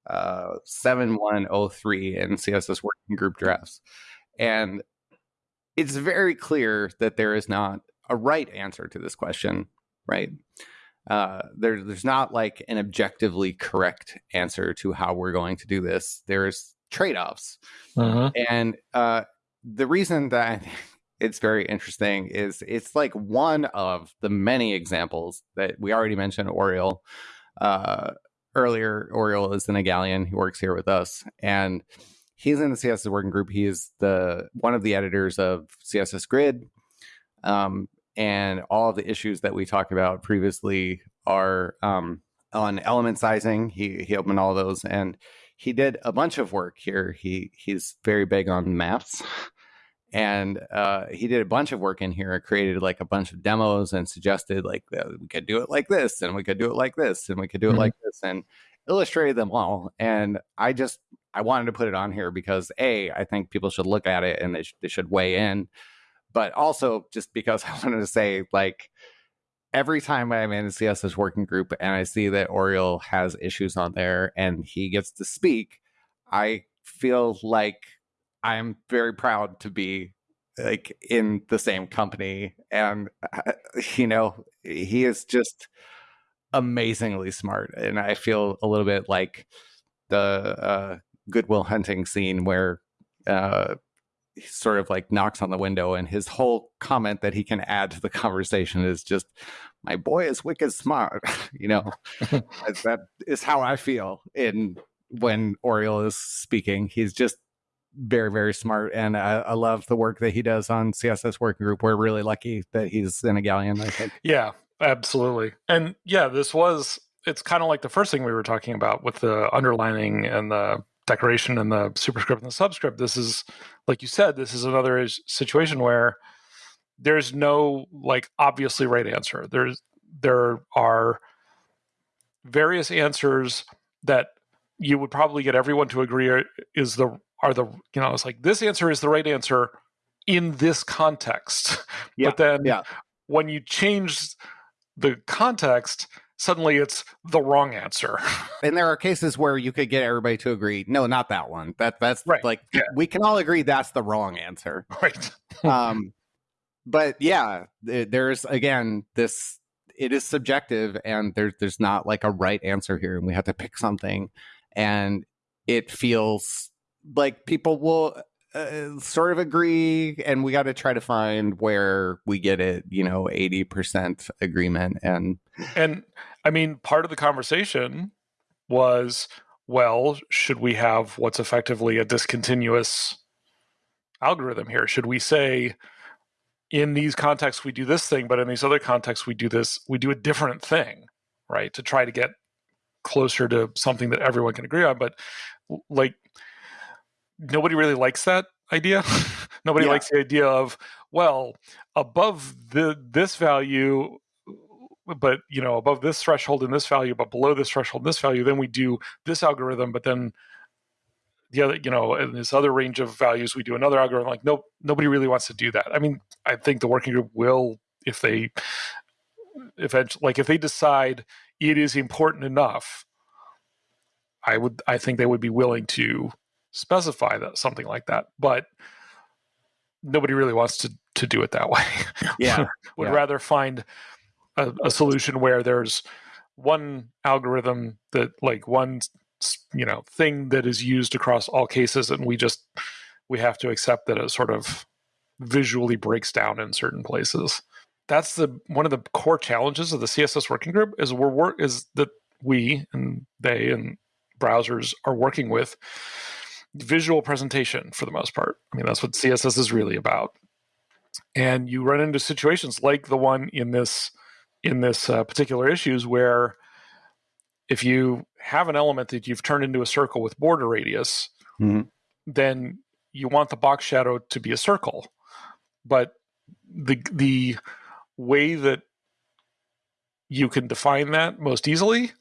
Speaker 1: uh, 7103 in CSS working group drafts. And it's very clear that there is not a right answer to this question, right? Uh, there, there's not like an objectively correct answer to how we're going to do this. There's trade offs. Uh-huh. And uh, the reason that it's very interesting is it's like one of the many examples that we already mentioned, Oriol. Uh, earlier, Oriol is the an Igalian. He works here with us, and he's in the CSS working group. He is the one of the editors of CSS Grid, um, and all of the issues that we talked about previously are um, on element sizing. He he opened all those, and he did a bunch of work here. He he's very big on maps and uh, he did a bunch of work in here created like a bunch of demos and suggested like we could do it like this and we could do it like this and we could do it mm-hmm. like this and illustrated them all and i just i wanted to put it on here because a i think people should look at it and they, sh- they should weigh in but also just because i wanted to say like every time i'm in a css working group and i see that Oriol has issues on there and he gets to speak i feel like I'm very proud to be like in the same company and uh, you know he is just amazingly smart and i feel a little bit like the uh, Good Will Hunting scene where uh, sort of like knocks on the window and his whole comment that he can add to the conversation is just my boy is wicked smart you know? That is how i feel in when Oriol is speaking. He's just very very smart and I, I, love the work that he does on css working group. We're really lucky that he's in an Igalian i think.
Speaker 2: Yeah absolutely. And yeah this was it's kind of like the first thing we were talking about with the underlining and the decoration and the superscript and the subscript this is like you said this is another situation where there's no like obviously right answer there's there are various answers that you would probably get everyone to agree is the are the you know it's like this answer is the right answer in this context
Speaker 1: Yeah,
Speaker 2: but then
Speaker 1: yeah.
Speaker 2: when you change the context suddenly it's the wrong answer
Speaker 1: And there are cases where you could get everybody to agree, no, not that one. That that's
Speaker 2: Right,
Speaker 1: like
Speaker 2: yeah.
Speaker 1: we can all agree that's the wrong answer.
Speaker 2: right
Speaker 1: um but yeah there's again this it is subjective and there's there's not like a right answer here and we have to pick something and it feels like people will uh, sort of agree and we got to try to find where we get it you know 80% agreement and
Speaker 2: And I mean, part of the conversation was, well, should we have what's effectively a discontinuous algorithm here? Should we say, in these contexts we do this thing, but in these other contexts we do this, we do a different thing, right? To try to get closer to something that everyone can agree on. But like, nobody really likes that idea. nobody
Speaker 1: Yeah.
Speaker 2: likes the idea of, well, above the this value but you know above this threshold and this value but below this threshold in this value then we do this algorithm but then the other you know in this other range of values we do another algorithm like no nobody really wants to do that. I mean i think the working group will if they eventually like if they decide it is important enough i would i think they would be willing to specify that something like that but nobody really wants to to do it that way.
Speaker 1: Yeah.
Speaker 2: Would
Speaker 1: Yeah.
Speaker 2: rather find a, a solution where there's one algorithm that like one you know thing that is used across all cases and we just we have to accept that it sort of visually breaks down in certain places. That's the one of the core challenges of the css working group is we're work is that we and they and browsers are working with visual presentation for the most part. I mean that's what css is really about. And you run into situations like the one in this in this uh, particular issues where if you have an element that you've turned into a circle with border radius
Speaker 1: Mhm.
Speaker 2: then you want the box shadow to be a circle but the the way that you can define that most easily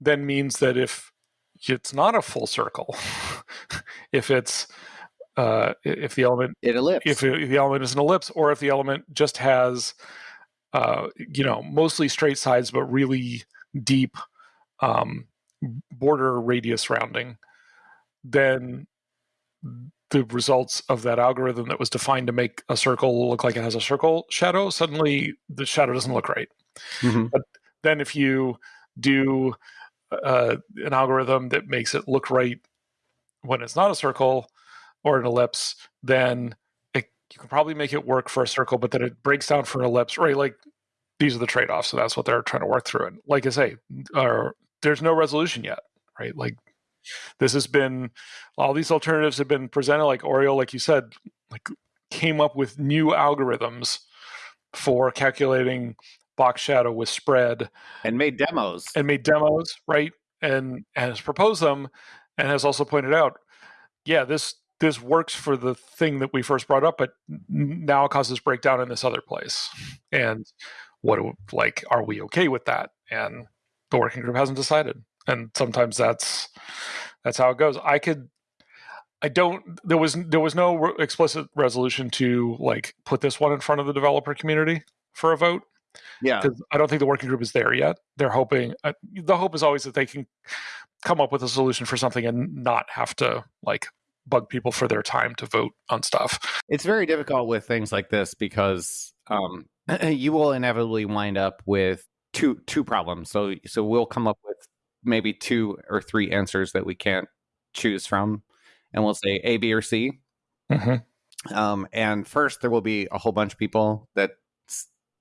Speaker 2: then means that if it's not a full circle if it's uh, if the element
Speaker 1: it ellipse
Speaker 2: if, if the element is an ellipse or if the element just has uh, you know mostly straight sides but really deep um, border radius rounding then the results of that algorithm that was defined to make a circle look like it has a circle shadow suddenly the shadow doesn't look right
Speaker 1: Mhm.
Speaker 2: then if you do uh, an algorithm that makes it look right when it's not a circle or an ellipse, then you can probably make it work for a circle, but then it breaks down for an ellipse, right? Like these are the trade offs. So that's what they're trying to work through. And like I say, uh, there's no resolution yet, right? Like this has been, all these alternatives have been presented, like Oriol, like you said, like came up with new algorithms for calculating box shadow with spread
Speaker 1: and made demos
Speaker 2: and made demos, right? And, and has proposed them and has also pointed out, yeah, this this works for the thing that we first brought up, but now it causes breakdown in this other place. And what like are we okay with that? And the working group hasn't decided. And sometimes that's that's how it goes. I could I don't there was there was no re- explicit resolution to like put this one in front of the developer community for a vote
Speaker 1: yeah
Speaker 2: because I don't think the working group is there yet. They're hoping. Uh, the hope is always that they can come up with a solution for something and not have to like bug people for their time to vote on stuff.
Speaker 1: it's very difficult with things like this because um, you will inevitably wind up with two two problems. So so we'll come up with maybe two or three answers that we can't choose from, and we'll say A, B, or C.
Speaker 2: Mm-hmm.
Speaker 1: Um, and first, there will be a whole bunch of people that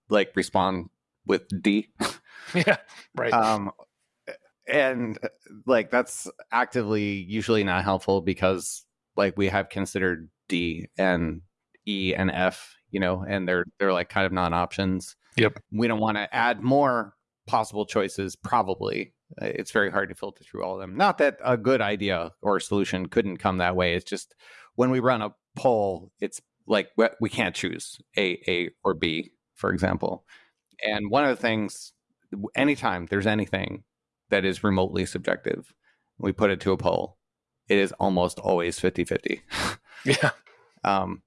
Speaker 1: like respond with D.
Speaker 2: Yeah, right.
Speaker 1: um, and like that's actively usually not helpful because like we have considered D and E and F, you know, and they're they're like kind of non options.
Speaker 2: Yep.
Speaker 1: We don't want to add more possible choices. Probably, Uh, it's very hard to filter through all of them. Not that a good idea or solution couldn't come that way. It's just when we run a poll, it's like we- we can't choose A, A, or B, for example. And one of the things anytime there's anything that is remotely subjective, we put it to a poll. It is almost always 50 50.
Speaker 2: Yeah.
Speaker 1: Um,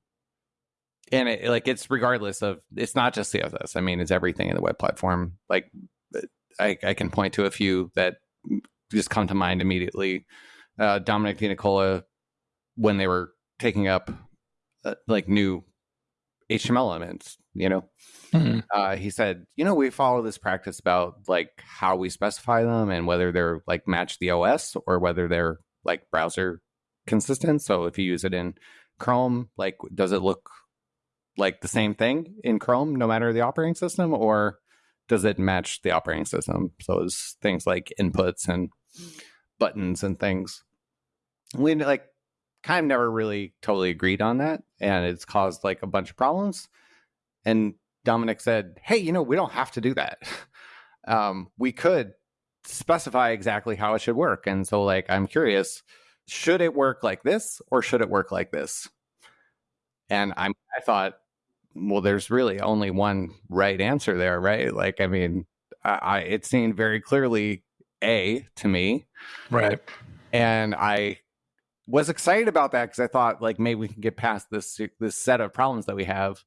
Speaker 1: and it, like it's regardless of it's not just CSS. I mean, it's everything in the web platform. Like I, I can point to a few that just come to mind immediately. Uh, Domenic Denicola, when they were taking up uh, like new HTML elements, you know, mm-hmm. uh, he said, you know, we follow this practice about like how we specify them and whether they're like match the OS or whether they're like browser consistent. So if you use it in Chrome, like, does it look like the same thing in Chrome no matter the operating system, or does it match the operating system? So it's things like inputs and buttons and things. We like kind of never really totally agreed on that, and it's caused like a bunch of problems. And Domenic said, "Hey, you know, we don't have to do that. Um, we could specify exactly how it should work." And so, like, I'm curious should it work like this or should it work like this? And I'm, I thought, well, there's really only one right answer there, right? Like, I mean, I, I it seemed very clearly A to me.
Speaker 2: Right.
Speaker 1: And I was excited about that because I thought like maybe we can get past this this set of problems that we have.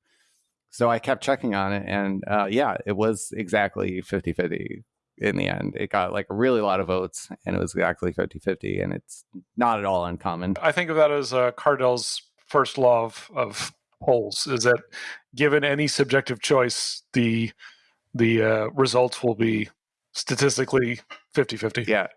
Speaker 1: So I kept checking on it and uh, yeah, it was exactly 50-50 in the end. It got like a really lot of votes and it was exactly 50 50. And it's not at all uncommon.
Speaker 2: I think of that as uh, Kardell's first law of, of polls is that given any subjective choice, the the uh, results will be statistically 50 50.
Speaker 1: Yeah,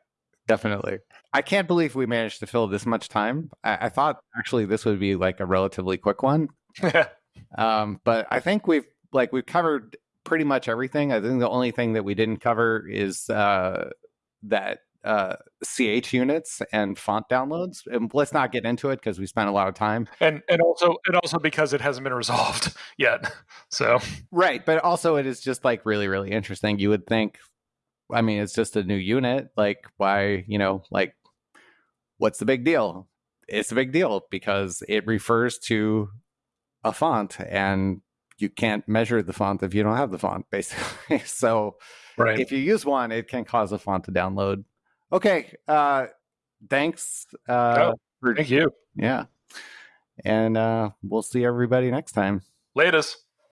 Speaker 1: definitely. I can't believe we managed to fill this much time. I, I thought actually this would be like a relatively quick one. um, but I think we've like we've covered pretty much everything. I think the only thing that we didn't cover is uh, that uh, CH units and font downloads. And let's not get into it because we spent a lot of time.
Speaker 2: And and also and also because it hasn't been resolved yet. So
Speaker 1: right, but also it is just like really really interesting. You would think, I mean, it's just a new unit. Like why you know like what's the big deal? It's a big deal because it refers to a font and you can't measure the font if you don't have the font, basically. so right. if you use one, it can cause a font to download. Okay. Uh, thanks. Uh,
Speaker 2: oh, for, thank you.
Speaker 1: Yeah. And uh, we'll see everybody next time.
Speaker 2: Latest.